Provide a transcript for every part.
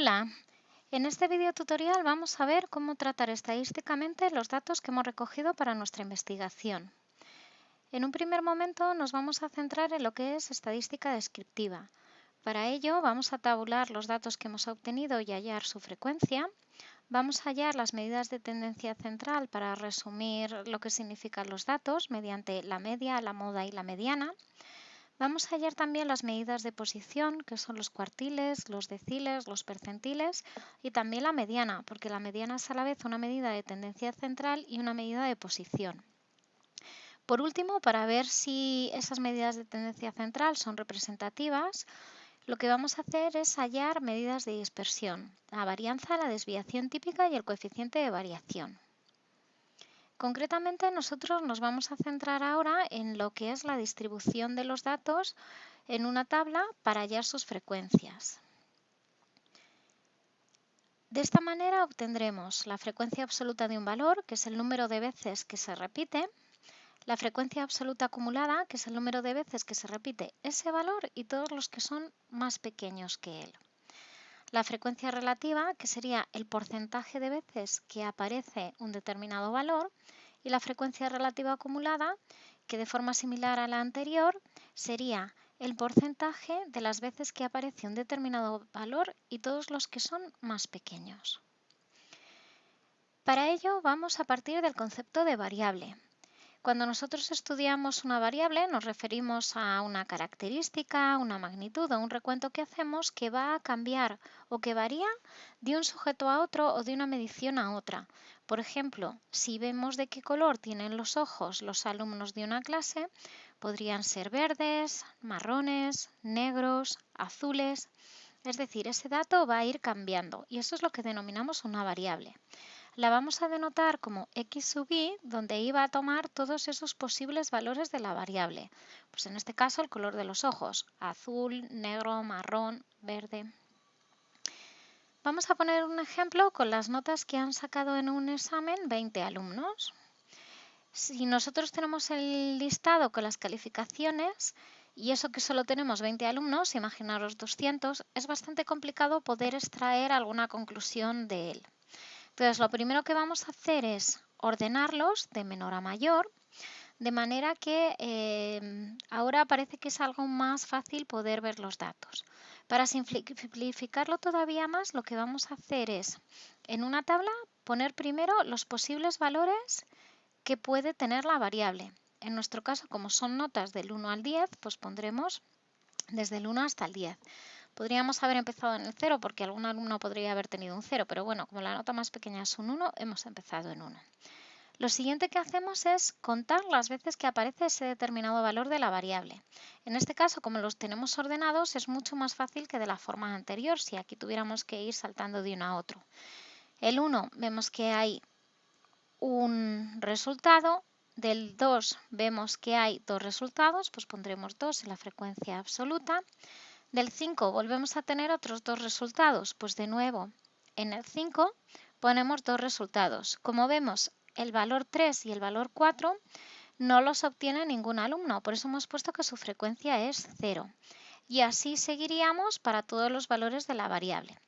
Hola, en este video tutorial vamos a ver cómo tratar estadísticamente los datos que hemos recogido para nuestra investigación. En un primer momento nos vamos a centrar en lo que es estadística descriptiva. Para ello vamos a tabular los datos que hemos obtenido y hallar su frecuencia. Vamos a hallar las medidas de tendencia central para resumir lo que significan los datos mediante la media, la moda y la mediana. Vamos a hallar también las medidas de posición, que son los cuartiles, los deciles, los percentiles y también la mediana, porque la mediana es a la vez una medida de tendencia central y una medida de posición. Por último, para ver si esas medidas de tendencia central son representativas, lo que vamos a hacer es hallar medidas de dispersión, la varianza, la desviación típica y el coeficiente de variación. Concretamente nosotros nos vamos a centrar ahora en lo que es la distribución de los datos en una tabla para hallar sus frecuencias. De esta manera obtendremos la frecuencia absoluta de un valor, que es el número de veces que se repite, la frecuencia absoluta acumulada, que es el número de veces que se repite ese valor y todos los que son más pequeños que él. La frecuencia relativa, que sería el porcentaje de veces que aparece un determinado valor, y la frecuencia relativa acumulada, que de forma similar a la anterior, sería el porcentaje de las veces que aparece un determinado valor y todos los que son más pequeños. Para ello vamos a partir del concepto de variable, cuando nosotros estudiamos una variable nos referimos a una característica, una magnitud o un recuento que hacemos que va a cambiar o que varía de un sujeto a otro o de una medición a otra. Por ejemplo, si vemos de qué color tienen los ojos los alumnos de una clase, podrían ser verdes, marrones, negros, azules. Es decir, ese dato va a ir cambiando y eso es lo que denominamos una variable la vamos a denotar como x sub i, donde i va a tomar todos esos posibles valores de la variable. Pues en este caso el color de los ojos, azul, negro, marrón, verde. Vamos a poner un ejemplo con las notas que han sacado en un examen 20 alumnos. Si nosotros tenemos el listado con las calificaciones, y eso que solo tenemos 20 alumnos, imaginaros 200, es bastante complicado poder extraer alguna conclusión de él. Entonces, lo primero que vamos a hacer es ordenarlos de menor a mayor, de manera que eh, ahora parece que es algo más fácil poder ver los datos. Para simplificarlo todavía más, lo que vamos a hacer es, en una tabla, poner primero los posibles valores que puede tener la variable. En nuestro caso, como son notas del 1 al 10, pues pondremos desde el 1 hasta el 10. Podríamos haber empezado en el 0 porque algún alumno podría haber tenido un 0, pero bueno, como la nota más pequeña es un 1, hemos empezado en 1. Lo siguiente que hacemos es contar las veces que aparece ese determinado valor de la variable. En este caso, como los tenemos ordenados, es mucho más fácil que de la forma anterior, si aquí tuviéramos que ir saltando de uno a otro. El 1 vemos que hay un resultado, del 2 vemos que hay dos resultados, pues pondremos 2 en la frecuencia absoluta. Del 5 volvemos a tener otros dos resultados, pues de nuevo en el 5 ponemos dos resultados. Como vemos, el valor 3 y el valor 4 no los obtiene ningún alumno, por eso hemos puesto que su frecuencia es 0. Y así seguiríamos para todos los valores de la variable.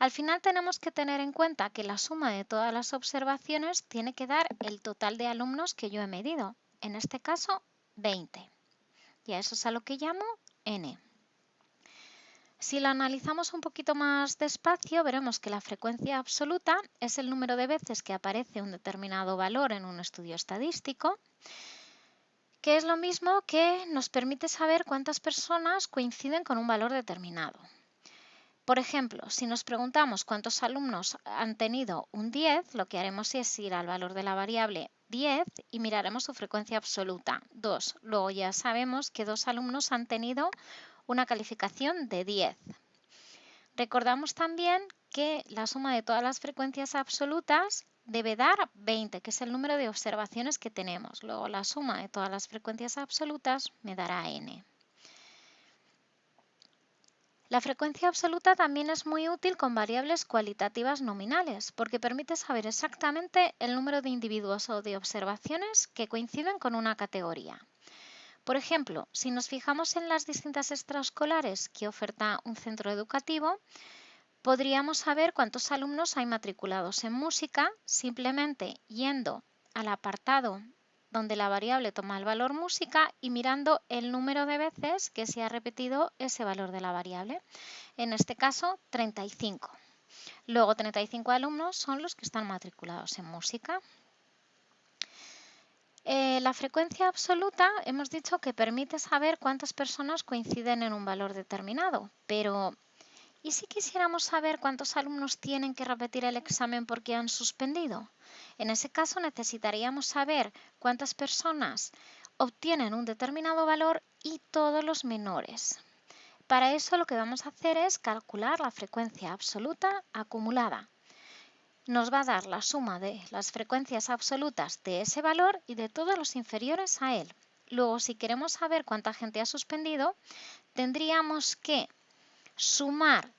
Al final tenemos que tener en cuenta que la suma de todas las observaciones tiene que dar el total de alumnos que yo he medido, en este caso 20. Y a eso es a lo que llamo n. Si lo analizamos un poquito más despacio, veremos que la frecuencia absoluta es el número de veces que aparece un determinado valor en un estudio estadístico, que es lo mismo que nos permite saber cuántas personas coinciden con un valor determinado. Por ejemplo, si nos preguntamos cuántos alumnos han tenido un 10, lo que haremos es ir al valor de la variable 10 y miraremos su frecuencia absoluta, 2. Luego ya sabemos que dos alumnos han tenido una calificación de 10. Recordamos también que la suma de todas las frecuencias absolutas debe dar 20, que es el número de observaciones que tenemos. Luego la suma de todas las frecuencias absolutas me dará n. La frecuencia absoluta también es muy útil con variables cualitativas nominales, porque permite saber exactamente el número de individuos o de observaciones que coinciden con una categoría. Por ejemplo, si nos fijamos en las distintas extraescolares que oferta un centro educativo, podríamos saber cuántos alumnos hay matriculados en música simplemente yendo al apartado donde la variable toma el valor música y mirando el número de veces que se ha repetido ese valor de la variable. En este caso, 35. Luego, 35 alumnos son los que están matriculados en música. Eh, la frecuencia absoluta hemos dicho que permite saber cuántas personas coinciden en un valor determinado, pero ¿y si quisiéramos saber cuántos alumnos tienen que repetir el examen porque han suspendido? En ese caso necesitaríamos saber cuántas personas obtienen un determinado valor y todos los menores. Para eso lo que vamos a hacer es calcular la frecuencia absoluta acumulada. Nos va a dar la suma de las frecuencias absolutas de ese valor y de todos los inferiores a él. Luego, si queremos saber cuánta gente ha suspendido, tendríamos que sumar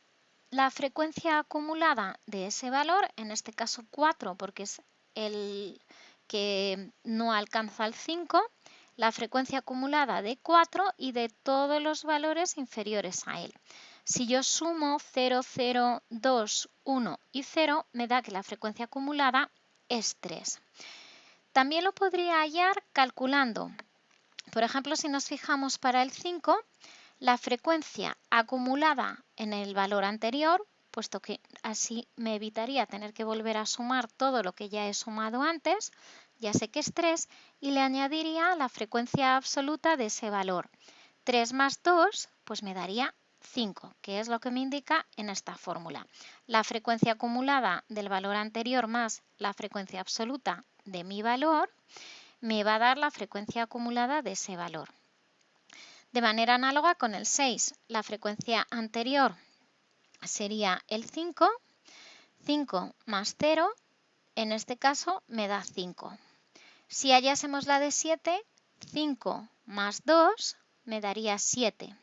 la frecuencia acumulada de ese valor, en este caso 4 porque es el que no alcanza el 5, la frecuencia acumulada de 4 y de todos los valores inferiores a él. Si yo sumo 0, 0, 2, 1 y 0, me da que la frecuencia acumulada es 3. También lo podría hallar calculando. Por ejemplo, si nos fijamos para el 5, la frecuencia acumulada en el valor anterior, puesto que así me evitaría tener que volver a sumar todo lo que ya he sumado antes, ya sé que es 3, y le añadiría la frecuencia absoluta de ese valor. 3 más 2, pues me daría 5, que es lo que me indica en esta fórmula. La frecuencia acumulada del valor anterior más la frecuencia absoluta de mi valor me va a dar la frecuencia acumulada de ese valor. De manera análoga con el 6, la frecuencia anterior sería el 5, 5 más 0, en este caso me da 5. Si hallásemos la de 7, 5 más 2 me daría 7.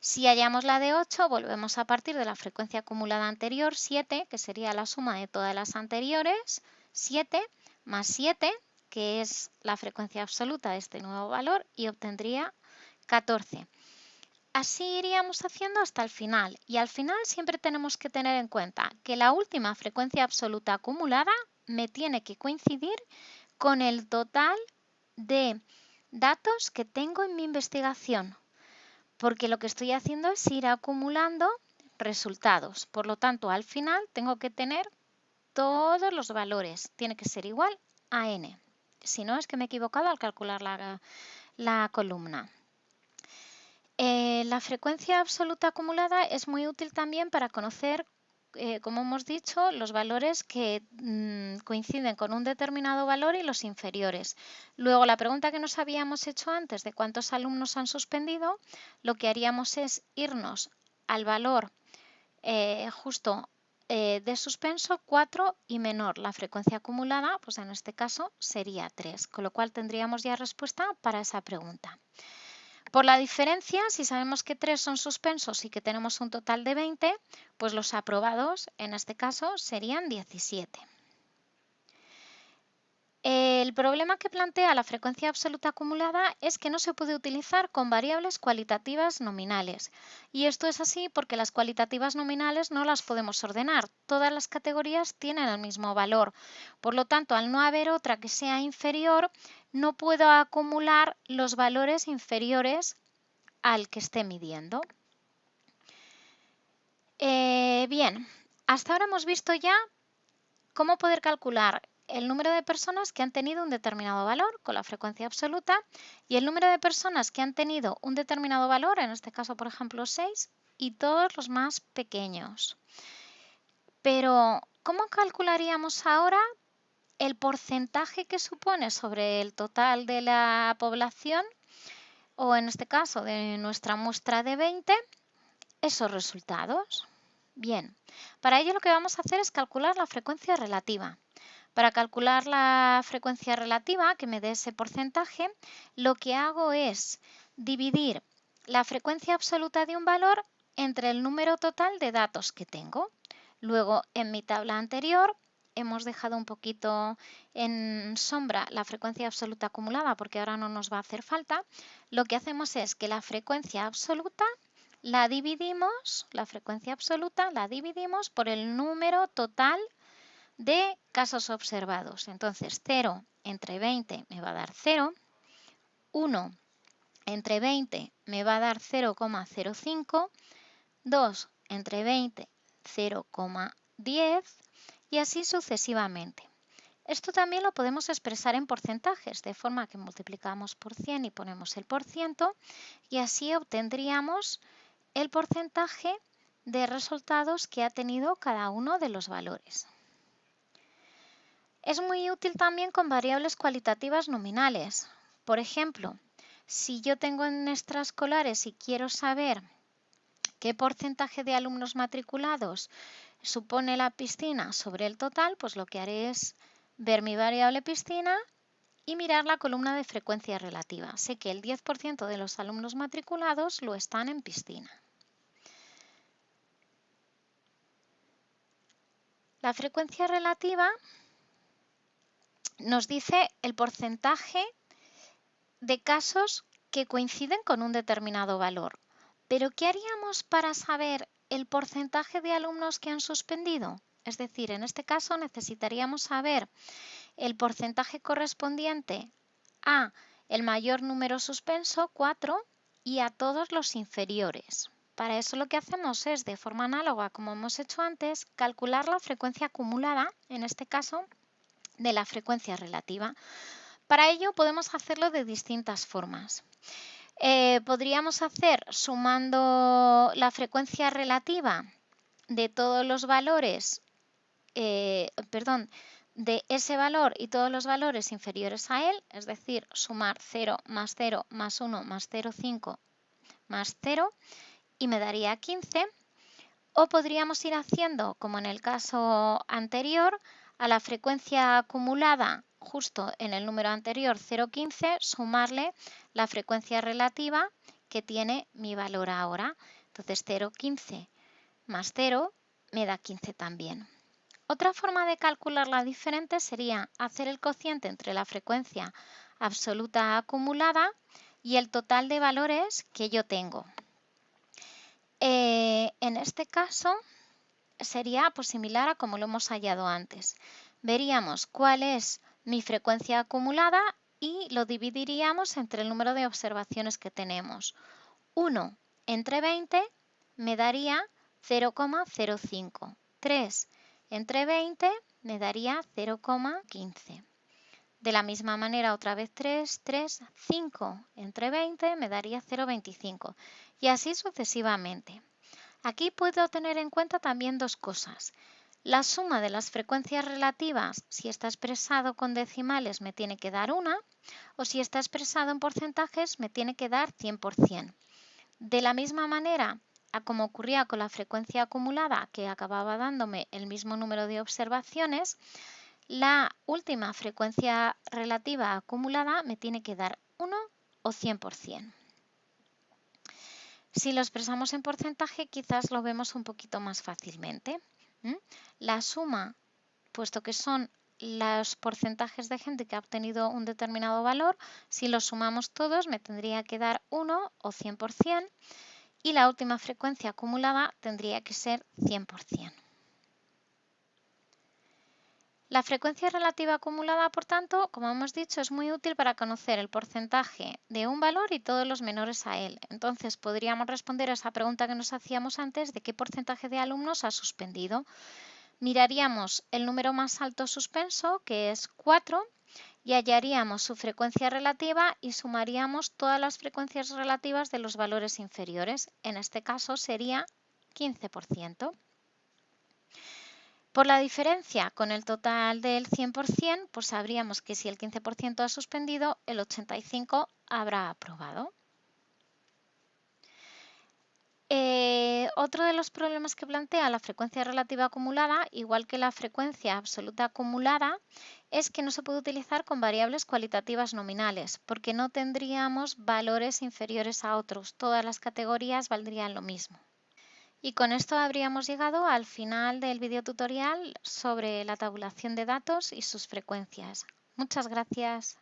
Si hallamos la de 8, volvemos a partir de la frecuencia acumulada anterior, 7, que sería la suma de todas las anteriores, 7 más 7, que es la frecuencia absoluta de este nuevo valor, y obtendría 14. Así iríamos haciendo hasta el final y al final siempre tenemos que tener en cuenta que la última frecuencia absoluta acumulada me tiene que coincidir con el total de datos que tengo en mi investigación, porque lo que estoy haciendo es ir acumulando resultados. Por lo tanto, al final tengo que tener todos los valores. Tiene que ser igual a n. Si no, es que me he equivocado al calcular la, la columna. Eh, la frecuencia absoluta acumulada es muy útil también para conocer, eh, como hemos dicho, los valores que mm, coinciden con un determinado valor y los inferiores. Luego, la pregunta que nos habíamos hecho antes de cuántos alumnos han suspendido, lo que haríamos es irnos al valor eh, justo de suspenso 4 y menor. La frecuencia acumulada, pues en este caso sería 3, con lo cual tendríamos ya respuesta para esa pregunta. Por la diferencia, si sabemos que 3 son suspensos y que tenemos un total de 20, pues los aprobados en este caso serían 17. El problema que plantea la frecuencia absoluta acumulada es que no se puede utilizar con variables cualitativas nominales. Y esto es así porque las cualitativas nominales no las podemos ordenar. Todas las categorías tienen el mismo valor. Por lo tanto, al no haber otra que sea inferior, no puedo acumular los valores inferiores al que esté midiendo. Eh, bien, hasta ahora hemos visto ya cómo poder calcular el número de personas que han tenido un determinado valor con la frecuencia absoluta y el número de personas que han tenido un determinado valor, en este caso por ejemplo 6, y todos los más pequeños. Pero, ¿cómo calcularíamos ahora el porcentaje que supone sobre el total de la población, o en este caso de nuestra muestra de 20, esos resultados? Bien, para ello lo que vamos a hacer es calcular la frecuencia relativa. Para calcular la frecuencia relativa, que me dé ese porcentaje, lo que hago es dividir la frecuencia absoluta de un valor entre el número total de datos que tengo. Luego, en mi tabla anterior, hemos dejado un poquito en sombra la frecuencia absoluta acumulada porque ahora no nos va a hacer falta. Lo que hacemos es que la frecuencia absoluta la dividimos, la frecuencia absoluta, la dividimos por el número total de casos observados. Entonces, 0 entre 20 me va a dar 0, 1 entre 20 me va a dar 0,05, 2 entre 20 0,10 y así sucesivamente. Esto también lo podemos expresar en porcentajes, de forma que multiplicamos por 100 y ponemos el por ciento y así obtendríamos el porcentaje de resultados que ha tenido cada uno de los valores. Es muy útil también con variables cualitativas nominales. Por ejemplo, si yo tengo en extraescolares y quiero saber qué porcentaje de alumnos matriculados supone la piscina sobre el total, pues lo que haré es ver mi variable piscina y mirar la columna de frecuencia relativa. Sé que el 10% de los alumnos matriculados lo están en piscina. La frecuencia relativa nos dice el porcentaje de casos que coinciden con un determinado valor. Pero ¿qué haríamos para saber el porcentaje de alumnos que han suspendido? Es decir, en este caso necesitaríamos saber el porcentaje correspondiente a el mayor número suspenso, 4, y a todos los inferiores. Para eso lo que hacemos es, de forma análoga como hemos hecho antes, calcular la frecuencia acumulada, en este caso, de la frecuencia relativa. Para ello podemos hacerlo de distintas formas. Eh, podríamos hacer sumando la frecuencia relativa de todos los valores, eh, perdón, de ese valor y todos los valores inferiores a él, es decir, sumar 0 más 0 más 1 más 0,5 más 0 y me daría 15. O podríamos ir haciendo, como en el caso anterior, a la frecuencia acumulada justo en el número anterior 0,15 sumarle la frecuencia relativa que tiene mi valor ahora. Entonces 0,15 más 0 me da 15 también. Otra forma de calcularla diferente sería hacer el cociente entre la frecuencia absoluta acumulada y el total de valores que yo tengo. Eh, en este caso sería pues, similar a como lo hemos hallado antes. Veríamos cuál es mi frecuencia acumulada y lo dividiríamos entre el número de observaciones que tenemos. 1 entre 20 me daría 0,05. 3 entre 20 me daría 0,15. De la misma manera, otra vez 3, 3, 5 entre 20 me daría 0,25 y así sucesivamente. Aquí puedo tener en cuenta también dos cosas. La suma de las frecuencias relativas, si está expresado con decimales, me tiene que dar una, o si está expresado en porcentajes, me tiene que dar 100%. De la misma manera, a como ocurría con la frecuencia acumulada, que acababa dándome el mismo número de observaciones, la última frecuencia relativa acumulada me tiene que dar 1 o 100%. Si lo expresamos en porcentaje, quizás lo vemos un poquito más fácilmente. La suma, puesto que son los porcentajes de gente que ha obtenido un determinado valor, si los sumamos todos me tendría que dar 1 o 100% y la última frecuencia acumulada tendría que ser 100%. La frecuencia relativa acumulada, por tanto, como hemos dicho, es muy útil para conocer el porcentaje de un valor y todos los menores a él. Entonces, podríamos responder a esa pregunta que nos hacíamos antes de qué porcentaje de alumnos ha suspendido. Miraríamos el número más alto suspenso, que es 4, y hallaríamos su frecuencia relativa y sumaríamos todas las frecuencias relativas de los valores inferiores. En este caso sería 15%. Por la diferencia con el total del 100%, pues sabríamos que si el 15% ha suspendido, el 85% habrá aprobado. Eh, otro de los problemas que plantea la frecuencia relativa acumulada, igual que la frecuencia absoluta acumulada, es que no se puede utilizar con variables cualitativas nominales, porque no tendríamos valores inferiores a otros. Todas las categorías valdrían lo mismo. Y con esto habríamos llegado al final del video tutorial sobre la tabulación de datos y sus frecuencias. Muchas gracias.